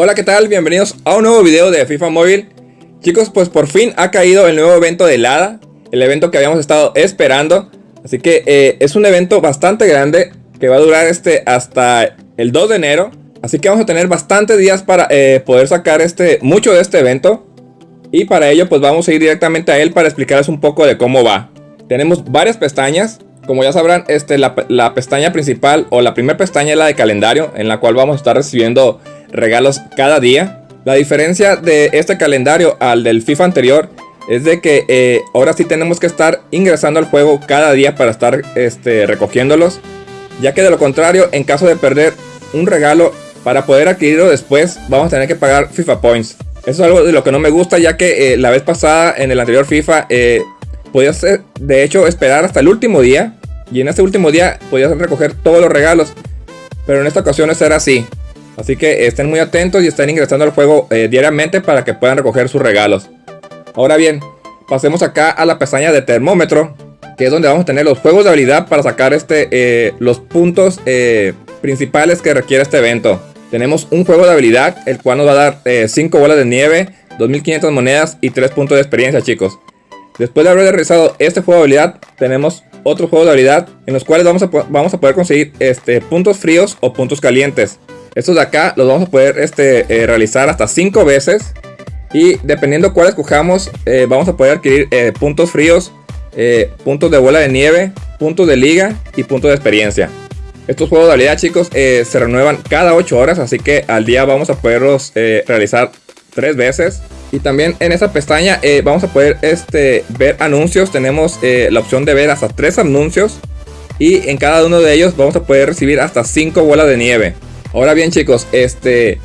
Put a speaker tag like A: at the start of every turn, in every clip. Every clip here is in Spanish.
A: Hola, ¿qué tal? Bienvenidos a un nuevo video de FIFA Móvil. Chicos, pues por fin ha caído el nuevo evento de Lada, el evento que habíamos estado esperando. Así que eh, es un evento bastante grande que va a durar este hasta el 2 de enero. Así que vamos a tener bastantes días para eh, poder sacar este, mucho de este evento. Y para ello pues vamos a ir directamente a él para explicarles un poco de cómo va. Tenemos varias pestañas. Como ya sabrán, este, la, la pestaña principal o la primera pestaña es la de calendario, en la cual vamos a estar recibiendo regalos cada día. La diferencia de este calendario al del FIFA anterior es de que eh, ahora sí tenemos que estar ingresando al juego cada día para estar este, recogiéndolos. Ya que de lo contrario, en caso de perder un regalo, para poder adquirirlo después, vamos a tener que pagar FIFA Points. Eso es algo de lo que no me gusta, ya que eh, la vez pasada, en el anterior FIFA, eh, podías de hecho esperar hasta el último día. Y en ese último día podías recoger todos los regalos. Pero en esta ocasión no será así. Así que estén muy atentos y estén ingresando al juego eh, diariamente para que puedan recoger sus regalos. Ahora bien, pasemos acá a la pestaña de termómetro, que es donde vamos a tener los juegos de habilidad para sacar este, eh, los puntos eh, principales que requiere este evento. Tenemos un juego de habilidad, el cual nos va a dar 5 bolas de nieve, 2500 monedas y 3 puntos de experiencia chicos. Después de haber realizado este juego de habilidad, tenemos otro juego de habilidad en los cuales vamos a, vamos a poder conseguir este, puntos fríos o puntos calientes. Estos de acá los vamos a poder este, eh, realizar hasta 5 veces. Y dependiendo cuál escojamos, eh, vamos a poder adquirir eh, puntos fríos, puntos de bola de nieve, puntos de liga y puntos de experiencia. Estos juegos de habilidad chicos se renuevan cada 8 horas, así que al día vamos a poderlos realizar 3 veces. Y también en esa pestaña vamos a poder este, ver anuncios, tenemos la opción de ver hasta 3 anuncios. Y en cada uno de ellos vamos a poder recibir hasta 5 bolas de nieve. Ahora bien chicos, este,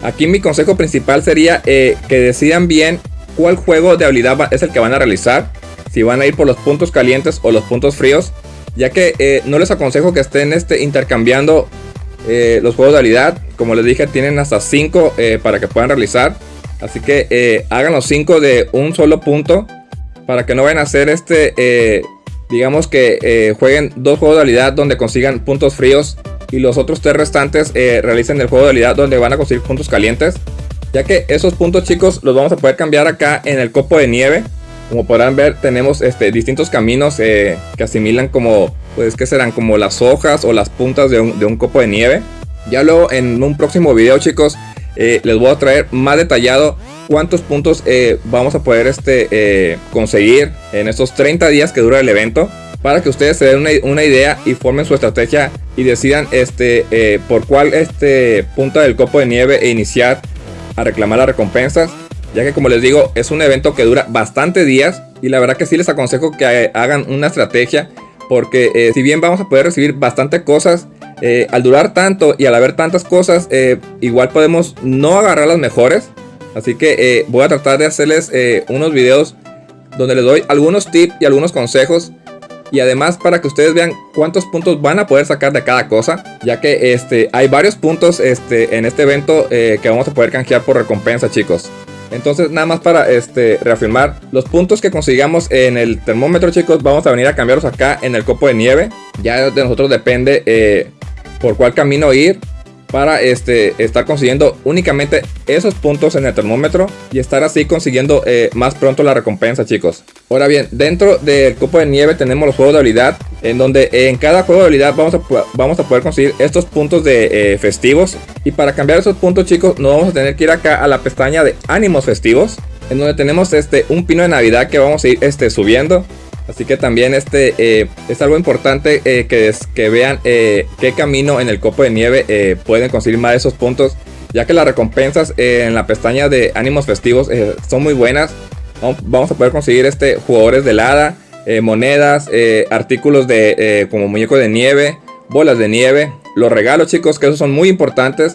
A: aquí mi consejo principal sería eh, que decidan bien cuál juego de habilidad es el que van a realizar. Si van a ir por los puntos calientes o los puntos fríos. Ya que eh, no les aconsejo que estén este, intercambiando eh, los juegos de habilidad. Como les dije, tienen hasta 5 para que puedan realizar. Así que hagan los 5 de un solo punto. Para que no vayan a hacer este, digamos que jueguen dos juegos de habilidad donde consigan puntos fríos y los otros tres restantes eh, realicen el juego de habilidad donde van a conseguir puntos calientes. Ya que esos puntos chicos los vamos a poder cambiar acá en el copo de nieve. Como podrán ver tenemos este, distintos caminos eh, que asimilan como, pues que serán como las hojas o las puntas de un, copo de nieve. Ya luego en un próximo video chicos eh, les voy a traer más detallado cuántos puntos vamos a poder este, conseguir en estos 30 días que dura el evento para que ustedes se den una, idea y formen su estrategia y decidan este, eh, por cuál este, punta del copo de nieve e iniciar a reclamar las recompensas. Ya que como les digo, es un evento que dura bastante días y la verdad que sí les aconsejo que hagan una estrategia porque eh, si bien vamos a poder recibir bastante cosas, eh, al durar tanto y al haber tantas cosas, igual podemos no agarrar las mejores. Así que voy a tratar de hacerles unos videos donde les doy algunos tips y algunos consejos y además para que ustedes vean cuántos puntos van a poder sacar de cada cosa ya que este hay varios puntos este en este evento eh, que vamos a poder canjear por recompensa chicos. Entonces nada más para este reafirmar los puntos que consigamos en el termómetro chicos vamos a venir a cambiarlos acá en el copo de nieve. Ya de nosotros depende eh, por cuál camino ir para este, estar consiguiendo únicamente esos puntos en el termómetro y estar así consiguiendo eh, más pronto la recompensa chicos. Ahora bien, dentro del cupo de nieve tenemos los juegos de habilidad en donde en cada juego de habilidad vamos a, vamos a poder conseguir estos puntos de eh, festivos y para cambiar esos puntos chicos nos vamos a tener que ir acá a la pestaña de ánimos festivos en donde tenemos este un pino de navidad que vamos a ir este, subiendo Así que también este eh, es algo importante eh, que, que vean eh, qué camino en el copo de nieve pueden conseguir más de esos puntos. Ya que las recompensas en la pestaña de ánimos festivos son muy buenas. Vamos a poder conseguir este jugadores de helada, monedas, artículos de como muñeco de nieve, bolas de nieve. Los regalos chicos que esos son muy importantes.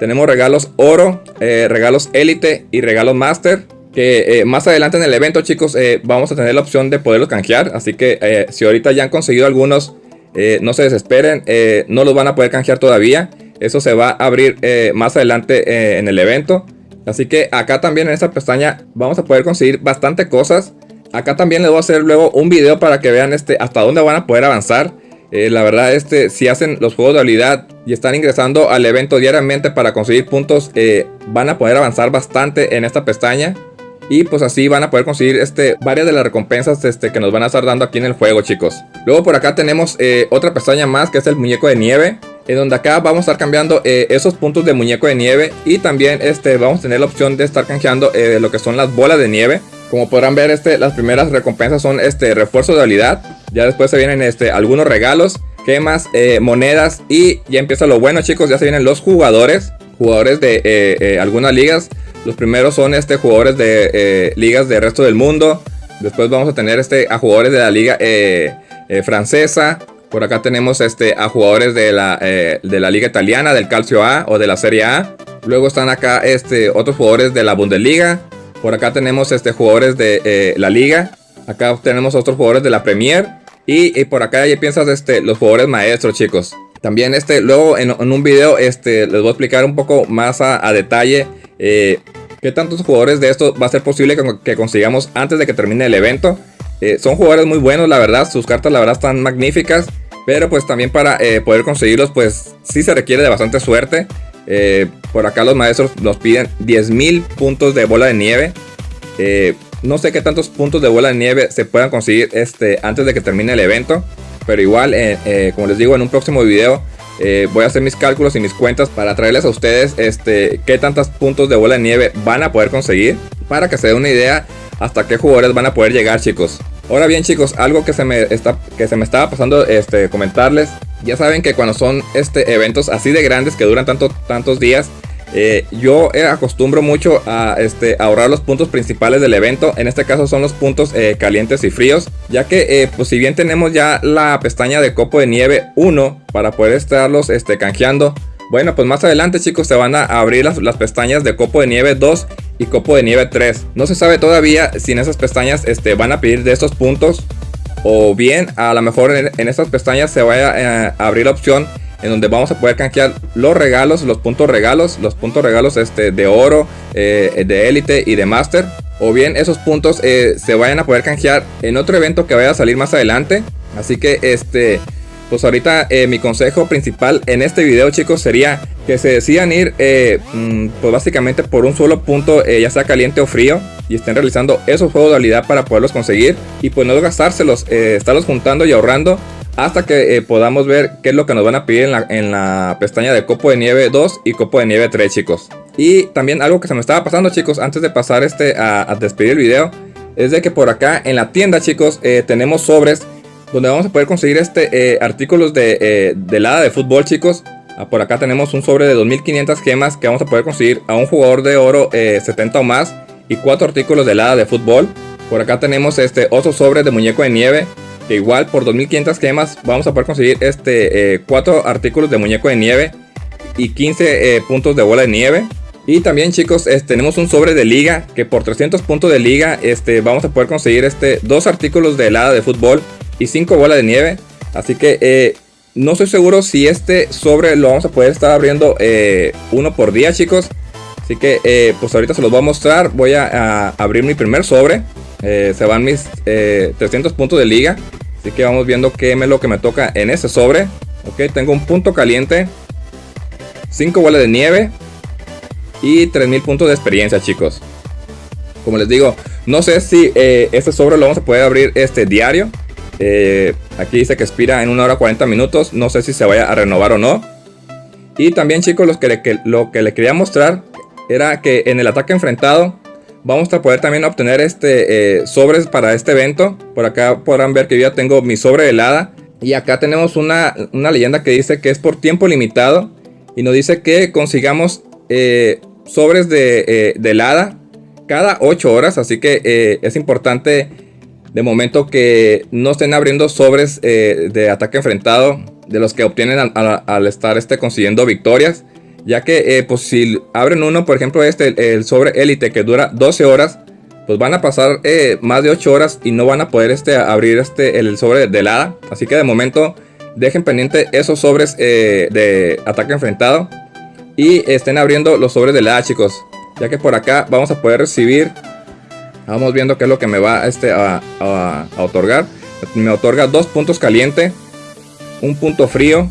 A: Tenemos regalos oro, regalos élite y regalos master que eh, más adelante en el evento chicos eh, vamos a tener la opción de poderlos canjear. Así que eh, si ahorita ya han conseguido algunos no se desesperen no los van a poder canjear todavía. Eso se va a abrir más adelante en el evento. Así que acá también en esta pestaña vamos a poder conseguir bastante cosas. Acá también les voy a hacer luego un video para que vean este hasta dónde van a poder avanzar. La verdad, este, si hacen los juegos de habilidad y están ingresando al evento diariamente para conseguir puntos, van a poder avanzar bastante en esta pestaña. Y pues así van a poder conseguir este, varias de las recompensas este, que nos van a estar dando aquí en el juego, chicos. Luego por acá tenemos eh, otra pestaña más, que es el muñeco de nieve. En donde acá vamos a estar cambiando esos puntos de muñeco de nieve. Y también este, vamos a tener la opción de estar canjeando lo que son las bolas de nieve. Como podrán ver, este, las primeras recompensas son este refuerzo de habilidad. Ya después se vienen este, algunos regalos, quemas, eh, monedas. Y ya empieza lo bueno, chicos. Ya se vienen los jugadores. Jugadores de eh, eh, algunas ligas. Los primeros son este, jugadores de ligas del resto del mundo. Después vamos a tener este, a jugadores de la liga francesa. Por acá tenemos este, a jugadores de la, de la liga italiana, del Calcio A o de la Serie A. Luego están acá este, otros jugadores de la Bundesliga. Por acá tenemos este, jugadores de eh, la liga. Acá tenemos otros jugadores de la Premier. Y, por acá ya piensas este, los jugadores maestros, chicos. También este, luego en, un video este, les voy a explicar un poco más a, detalle eh, qué tantos jugadores de estos va a ser posible que, consigamos antes de que termine el evento. Eh, son jugadores muy buenos, la verdad. Sus cartas, la verdad, están magníficas. Pero pues también para poder conseguirlos, pues sí se requiere de bastante suerte. Eh, por acá los maestros nos piden 10.000 puntos de bola de nieve. Eh, no sé qué tantos puntos de bola de nieve se puedan conseguir este, antes de que termine el evento. Pero igual, eh, como les digo, en un próximo video voy a hacer mis cálculos y mis cuentas para traerles a ustedes este, qué tantos puntos de bola de nieve van a poder conseguir. Para que se den una idea hasta qué jugadores van a poder llegar chicos. Ahora bien chicos, algo que se me, está, que se me estaba pasando este, comentarles ya saben que cuando son este, eventos así de grandes que duran tanto, tantos días, eh, yo eh, acostumbro mucho a este, ahorrar los puntos principales del evento. En este caso son los puntos eh, calientes y fríos. Ya que pues si bien tenemos ya la pestaña de copo de nieve 1 para poder estarlos este, canjeando. Bueno, pues más adelante chicos se van a abrir las, pestañas de copo de nieve 2 y copo de nieve 3. No se sabe todavía si en esas pestañas este, van a pedir de estos puntos o bien a lo mejor en, estas pestañas se vaya a abrir la opción en donde vamos a poder canjear los regalos, los puntos regalos, los puntos regalos este, de oro, eh, de élite y de master. O bien esos puntos eh, se vayan a poder canjear en otro evento que vaya a salir más adelante. Así que este, pues ahorita mi consejo principal en este video chicos sería que se decidan ir eh, mm, pues básicamente por un solo punto eh, ya sea caliente o frío y estén realizando esos juegos de habilidad para poderlos conseguir y pues no gastárselos, eh, estarlos juntando y ahorrando hasta que podamos ver qué es lo que nos van a pedir en la, pestaña de copo de nieve 2 y copo de nieve 3 chicos. Y también algo que se me estaba pasando chicos antes de pasar este a, despedir el video es de que por acá en la tienda chicos tenemos sobres donde vamos a poder conseguir este artículos de, de helada de fútbol chicos. Ah, por acá tenemos un sobre de 2500 gemas que vamos a poder conseguir a un jugador de oro 70 eh, o más y 4 artículos de helada de fútbol. Por acá tenemos este otro sobre de muñeco de nieve que igual por 2500 gemas vamos a poder conseguir este 4 eh, artículos de muñeco de nieve y 15 eh, puntos de bola de nieve. Y también chicos, tenemos un sobre de liga que por 300 puntos de liga este, vamos a poder conseguir este, dos artículos de helada de fútbol y 5 bolas de nieve. Así que no estoy seguro si este sobre lo vamos a poder estar abriendo eh, uno por día, chicos. Así que, eh, pues ahorita se los voy a mostrar. Voy a, abrir mi primer sobre. Eh, se van mis 300 puntos de liga. Así que vamos viendo qué es lo que me toca en ese sobre. Ok, tengo un punto caliente. 5 bolas de nieve. Y 3000 puntos de experiencia, chicos. Como les digo, no sé si este sobre lo vamos a poder abrir este diario. Eh, aquí dice que expira en 1 hora 40 minutos. No sé si se vaya a renovar o no. Y también chicos, lo que, lo que le quería mostrar era que en el ataque enfrentado vamos a poder también obtener este eh, sobres para este evento. Por acá podrán ver que yo ya tengo mi sobre helada. Y acá tenemos una, leyenda que dice que es por tiempo limitado. Y nos dice que consigamos eh, sobres de, de helada cada 8 horas. Así que es importante de momento que no estén abriendo sobres eh, de ataque enfrentado de los que obtienen al, estar este, consiguiendo victorias. Ya que eh, pues si abren uno, por ejemplo este, el, sobre élite que dura 12 horas, pues van a pasar eh, más de 8 horas y no van a poder este, abrir este, el sobre de helada. Así que de momento dejen pendiente esos sobres de ataque enfrentado. Y estén abriendo los sobres de helada chicos. Ya que por acá vamos a poder recibir Vamos viendo qué es lo que me va este, a, a, otorgar. Me otorga dos puntos caliente, un punto frío.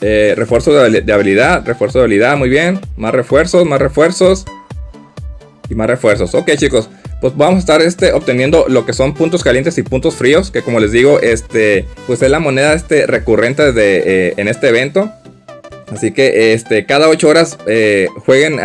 A: Eh, refuerzo de, habilidad, refuerzo de habilidad, muy bien. Más refuerzos, más refuerzos. Y más refuerzos. Ok chicos, pues vamos a estar este, obteniendo lo que son puntos calientes y puntos fríos. Que como les digo, este, pues es la moneda este, recurrente de, eh, en este evento. Así que este, cada 8 horas eh, jueguen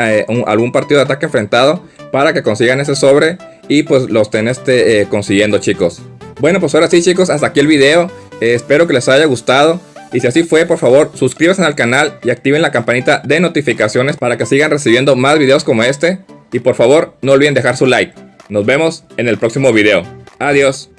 A: algún partido de ataque enfrentado para que consigan ese sobre y pues lo estén este, consiguiendo chicos. Bueno pues ahora sí chicos, hasta aquí el video. espero que les haya gustado. Y si así fue, por favor, suscríbanse al canal y activen la campanita de notificaciones para que sigan recibiendo más videos como este. Y por favor, no olviden dejar su like. Nos vemos en el próximo video. Adiós.